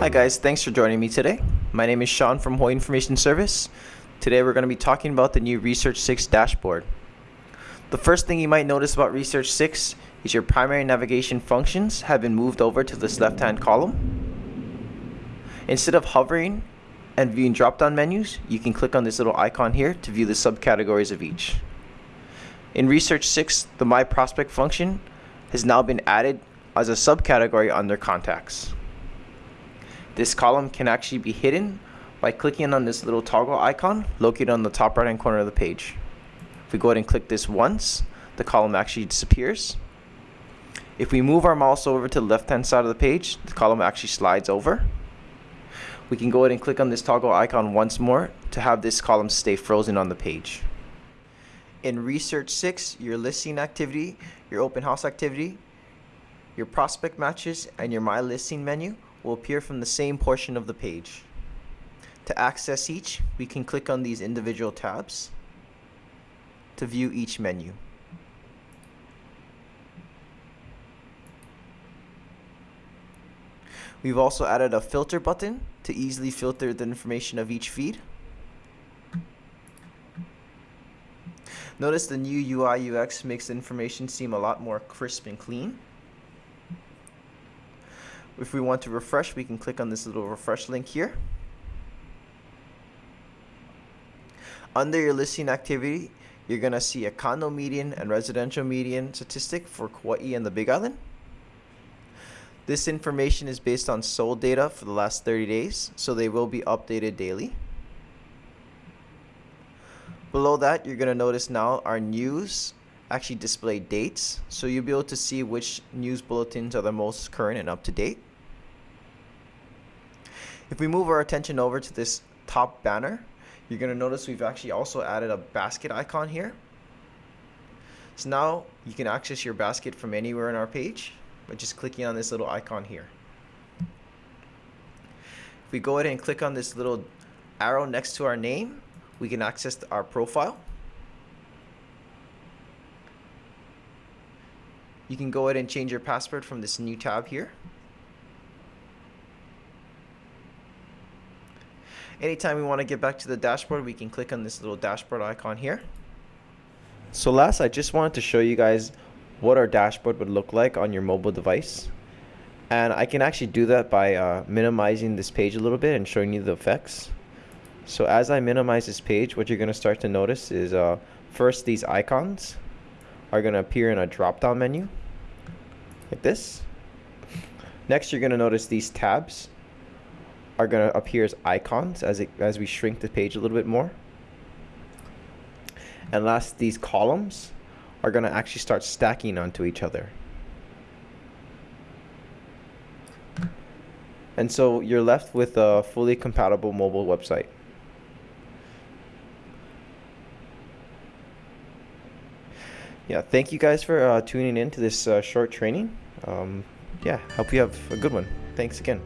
Hi guys, thanks for joining me today. My name is Sean from Hawaii Information Service. Today we're going to be talking about the new Research 6 dashboard. The first thing you might notice about Research 6 is your primary navigation functions have been moved over to this left-hand column. Instead of hovering and viewing drop-down menus, you can click on this little icon here to view the subcategories of each. In Research 6, the My Prospect function has now been added as a subcategory under Contacts. This column can actually be hidden by clicking on this little toggle icon located on the top right hand corner of the page. If we go ahead and click this once, the column actually disappears. If we move our mouse over to the left hand side of the page, the column actually slides over. We can go ahead and click on this toggle icon once more to have this column stay frozen on the page. In Research 6, your listing activity, your open house activity, your prospect matches, and your My Listing menu will appear from the same portion of the page. To access each, we can click on these individual tabs to view each menu. We've also added a filter button to easily filter the information of each feed. Notice the new UI UX makes the information seem a lot more crisp and clean. If we want to refresh, we can click on this little refresh link here. Under your listing activity, you're going to see a condo median and residential median statistic for Kauai and the Big Island. This information is based on sold data for the last 30 days, so they will be updated daily. Below that, you're going to notice now our news actually display dates, so you'll be able to see which news bulletins are the most current and up to date. If we move our attention over to this top banner, you're going to notice we've actually also added a basket icon here. So now you can access your basket from anywhere on our page by just clicking on this little icon here. If we go ahead and click on this little arrow next to our name, we can access our profile. You can go ahead and change your password from this new tab here. Anytime we want to get back to the dashboard, we can click on this little dashboard icon here. So last, I just wanted to show you guys what our dashboard would look like on your mobile device. And I can actually do that by uh, minimizing this page a little bit and showing you the effects. So as I minimize this page, what you're going to start to notice is uh, first these icons are going to appear in a drop-down menu like this. Next, you're going to notice these tabs are going to appear as icons as, it, as we shrink the page a little bit more. And last, these columns are going to actually start stacking onto each other. And so you're left with a fully compatible mobile website. Yeah, thank you guys for uh, tuning in to this uh, short training. Um, yeah, hope you have a good one. Thanks again.